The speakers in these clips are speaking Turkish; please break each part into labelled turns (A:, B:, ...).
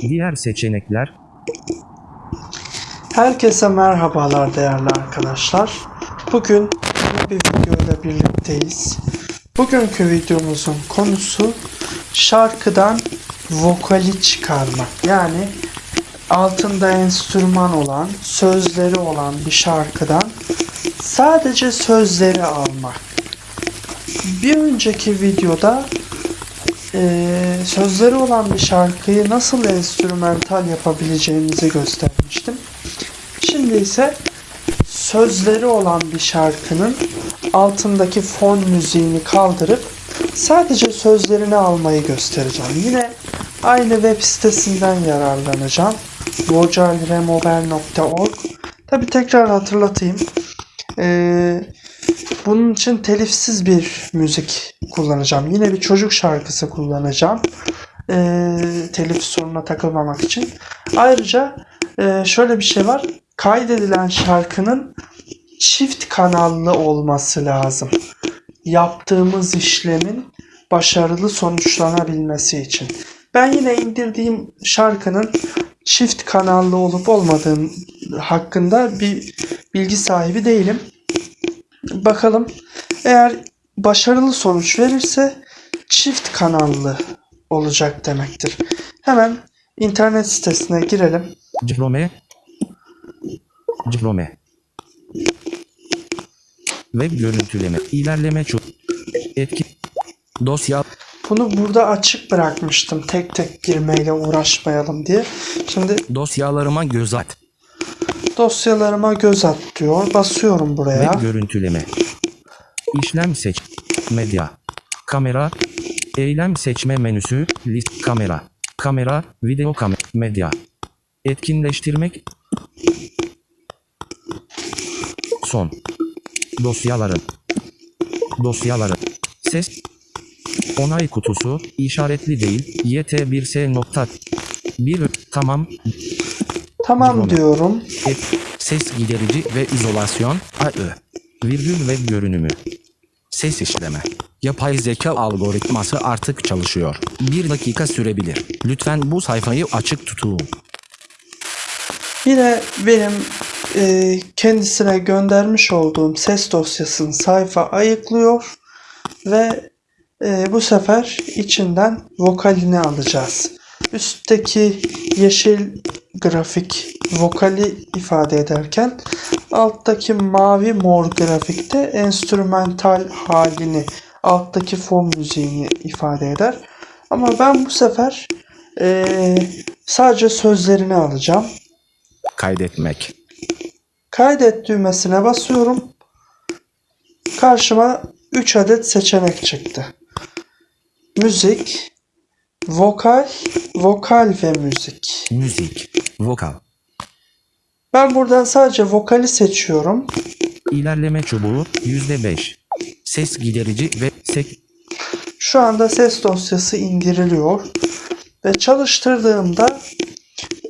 A: Diğer seçenekler
B: Herkese merhabalar değerli arkadaşlar. Bugün bir video ile birlikteyiz. Bugünkü videomuzun konusu şarkıdan vokali çıkarmak. Yani altında enstrüman olan, sözleri olan bir şarkıdan sadece sözleri almak. Bir önceki videoda eee, sözleri olan bir şarkıyı nasıl enstrümantal yapabileceğimizi göstermiştim. Şimdi ise sözleri olan bir şarkının altındaki fon müziğini kaldırıp sadece sözlerini almayı göstereceğim. Yine aynı web sitesinden yararlanacağım. vocalremover.org Tabi tekrar hatırlatayım. Ee, bunun için telifsiz bir müzik kullanacağım. Yine bir çocuk şarkısı kullanacağım. Ee, telif sorununa takılmamak için. Ayrıca e, şöyle bir şey var. Kaydedilen şarkının çift kanallı olması lazım. Yaptığımız işlemin başarılı sonuçlanabilmesi için. Ben yine indirdiğim şarkının çift kanallı olup olmadığım hakkında bir bilgi sahibi değilim. Bakalım eğer başarılı sonuç verirse çift kanallı olacak demektir. Hemen internet sitesine girelim.
A: Chrome Chrome Web görüntüleme ilerleme çok etki dosya
B: Bunu burada açık bırakmıştım tek tek girmeyle uğraşmayalım diye. Şimdi
A: dosyalarıma göz at
B: dosyalarıma göz at diyor. Basıyorum buraya.
A: Web görüntüleme. İşlem seç. Medya. Kamera. Eylem seçme menüsü. List. Kamera. Kamera. Video kamera medya. Etkinleştirmek. Son. Dosyaların. Dosyaların. Ses. Onay kutusu. İşaretli değil. Yt1s nokta. Bir. Tamam
B: Tamam
A: Chrome.
B: diyorum.
A: ses giderici ve izolasyon AÖ virgül ve görünümü ses işleme yapay zeka algoritması artık çalışıyor bir dakika sürebilir lütfen bu sayfayı açık tutun
B: Yine benim e, kendisine göndermiş olduğum ses dosyasını sayfa ayıklıyor ve e, bu sefer içinden vokalini alacağız. Üstteki yeşil grafik vokali ifade ederken alttaki mavi mor grafikte enstrümantal halini alttaki fon müziğini ifade eder. Ama ben bu sefer e, sadece sözlerini alacağım.
A: kaydetmek
B: Kaydet düğmesine basıyorum. Karşıma 3 adet seçenek çıktı. Müzik, vokal, vokal ve müzik.
A: müzik vokal
B: Ben buradan sadece vokali seçiyorum.
A: ilerleme çubuğu %5 ses giderici ve sek
B: Şu anda ses dosyası indiriliyor. Ve çalıştırdığımda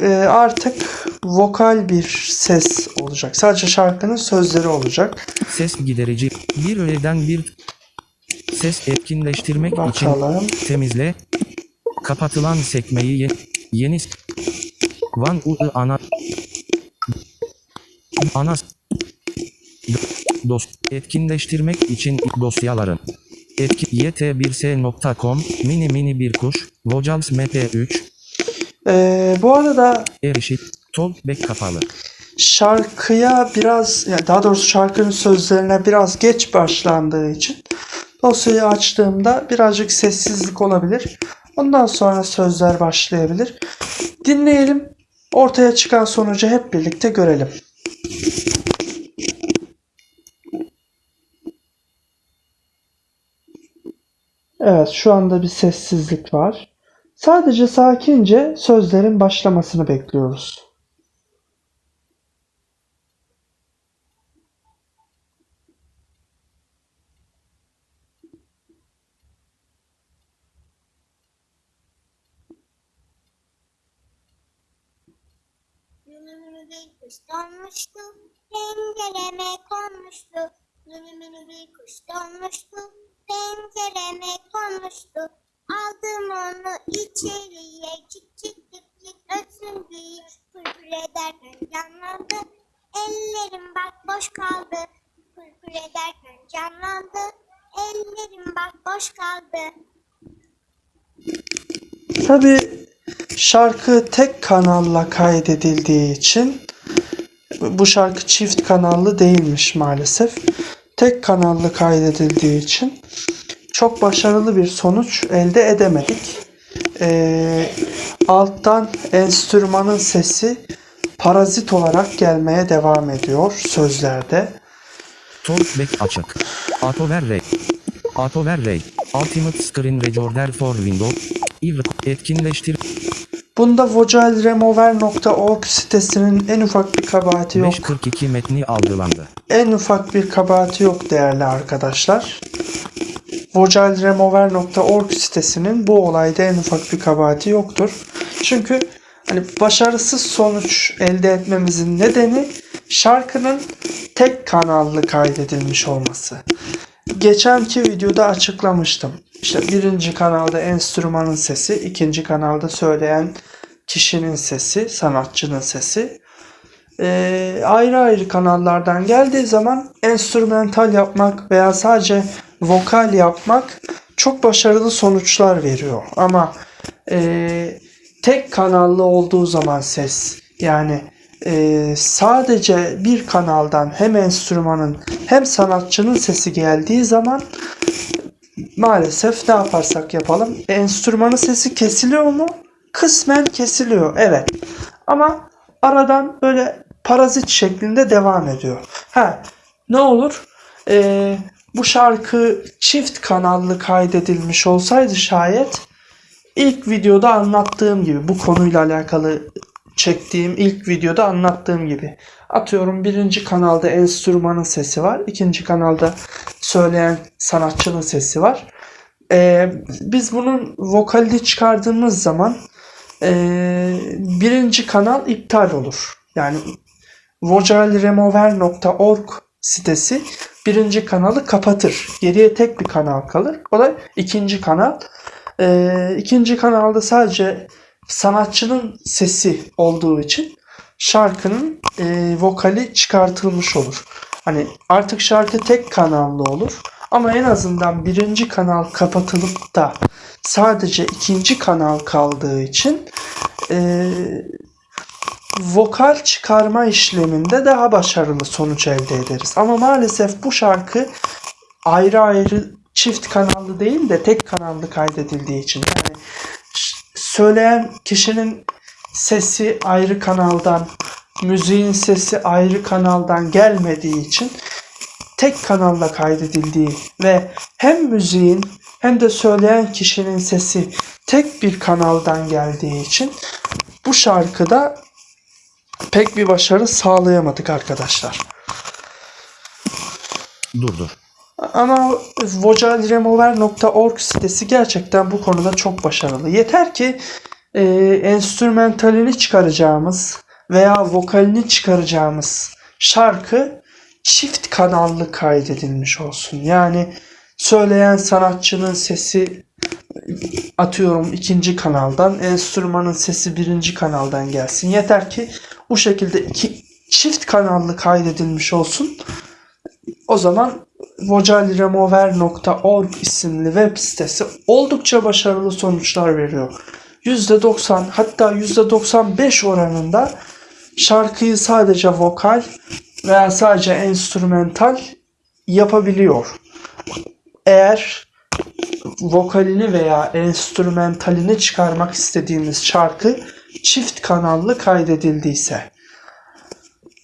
B: e, artık vokal bir ses olacak. Sadece şarkının sözleri olacak.
A: ses giderici bir öğeden bir ses etkinleştirmek için
B: Bakalım.
A: temizle kapatılan sekmeyi ye- yeni Van U ana ana s- dos etkinleştirmek için dosyaların etki yt1s.com mini mini bir kuş vocals mp3
B: E, bu arada
A: erişit talkback kapalı
B: şarkıya biraz yani daha doğrusu şarkının sözlerine biraz geç başlandığı için dosyayı açtığımda birazcık sessizlik olabilir. Ondan sonra sözler başlayabilir. Dinleyelim. Ortaya çıkan sonucu hep birlikte görelim. Evet, şu anda bir sessizlik var. Sadece sakince sözlerin başlamasını bekliyoruz.
C: Zulümünüze kuş donmuştu, pencereme konmuştu. Zulümünüze kuş donmuştu, pencereme konmuştu. Aldım onu içeriye, çık çık çık
B: çık
C: ötsün diye. Pırpır ederken canlandı, ellerim bak boş kaldı. Pırpır ederken canlandı, ellerim bak boş kaldı.
B: Tabii şarkı tek kanalla kaydedildiği için bu şarkı çift kanallı değilmiş maalesef. Tek kanallı kaydedildiği için çok başarılı bir sonuç elde edemedik. Ee, alttan enstrümanın sesi parazit olarak gelmeye devam ediyor sözlerde.
A: Talkback açık. Autoverray. Autoverray. Ultimate Screen Recorder for Windows. Ivr etkinleştir.
B: Bunda vocalremover.org sitesinin en ufak bir kabahati yok.
A: 542 metni algılandı.
B: En ufak bir kabahati yok değerli arkadaşlar. vocalremover.org sitesinin bu olayda en ufak bir kabahati yoktur. Çünkü hani başarısız sonuç elde etmemizin nedeni şarkının tek kanallı kaydedilmiş olması. Geçenki videoda açıklamıştım. İşte birinci kanalda enstrümanın sesi, ikinci kanalda söyleyen kişinin sesi, sanatçının sesi. Ee, ayrı ayrı kanallardan geldiği zaman enstrümental yapmak veya sadece vokal yapmak çok başarılı sonuçlar veriyor. Ama e, tek kanallı olduğu zaman ses yani e, sadece bir kanaldan hem enstrümanın hem sanatçının sesi geldiği zaman maalesef ne yaparsak yapalım enstrümanın sesi kesiliyor mu? Kısmen kesiliyor evet. Ama aradan böyle parazit şeklinde devam ediyor. Ha ne olur? Ee, bu şarkı çift kanallı kaydedilmiş olsaydı şayet ilk videoda anlattığım gibi bu konuyla alakalı çektiğim ilk videoda anlattığım gibi atıyorum birinci kanalda enstrümanın sesi var ikinci kanalda söyleyen sanatçının sesi var Ee, biz bunun vokalini çıkardığımız zaman ee, birinci kanal iptal olur yani vocalremover.org sitesi birinci kanalı kapatır. Geriye tek bir kanal kalır. O da ikinci kanal. Ee, ikinci kanalda sadece sanatçının sesi olduğu için şarkının e, vokali çıkartılmış olur. Hani artık şarkı tek kanallı olur. Ama en azından birinci kanal kapatılıp da sadece ikinci kanal kaldığı için e, vokal çıkarma işleminde daha başarılı sonuç elde ederiz. Ama maalesef bu şarkı ayrı ayrı çift kanallı değil de tek kanallı kaydedildiği için yani söyleyen kişinin sesi ayrı kanaldan, müziğin sesi ayrı kanaldan gelmediği için tek kanalla kaydedildiği ve hem müziğin hem de söyleyen kişinin sesi tek bir kanaldan geldiği için bu şarkıda pek bir başarı sağlayamadık arkadaşlar.
A: Dur dur.
B: Ama vocalremover.org sitesi gerçekten bu konuda çok başarılı. Yeter ki e, enstrümentalini çıkaracağımız veya vokalini çıkaracağımız şarkı çift kanallı kaydedilmiş olsun. Yani söyleyen sanatçının sesi atıyorum ikinci kanaldan, enstrümanın sesi birinci kanaldan gelsin. Yeter ki bu şekilde iki çift kanallı kaydedilmiş olsun. O zaman vocalremover.org isimli web sitesi oldukça başarılı sonuçlar veriyor. %90 hatta %95 oranında şarkıyı sadece vokal veya sadece enstrümental yapabiliyor. Eğer vokalini veya enstrümentalini çıkarmak istediğimiz şarkı çift kanallı kaydedildiyse.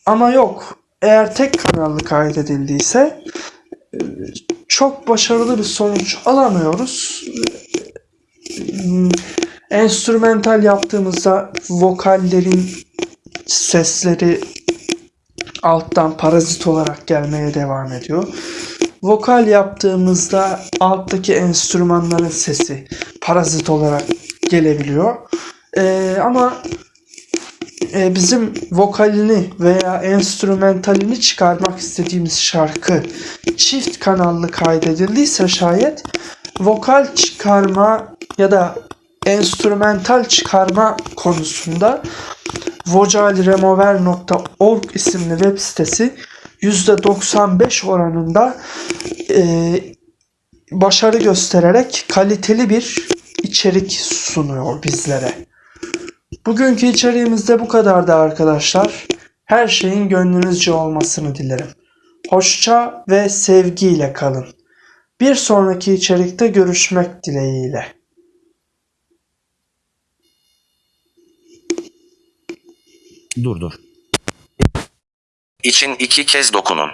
B: Ama yok. Eğer tek kanallı kaydedildiyse çok başarılı bir sonuç alamıyoruz. Enstrümental yaptığımızda vokallerin sesleri alttan parazit olarak gelmeye devam ediyor. Vokal yaptığımızda alttaki enstrümanların sesi parazit olarak gelebiliyor. Ee, ama e, bizim vokalini veya enstrümentalini çıkarmak istediğimiz şarkı çift kanallı kaydedildiyse şayet vokal çıkarma ya da enstrümental çıkarma konusunda vocalremover.org isimli web sitesi %95 oranında e, başarı göstererek kaliteli bir içerik sunuyor bizlere. Bugünkü içeriğimiz de bu kadardı arkadaşlar. Her şeyin gönlünüzce olmasını dilerim. Hoşça ve sevgiyle kalın. Bir sonraki içerikte görüşmek dileğiyle.
A: Dur dur. İçin iki kez dokunun.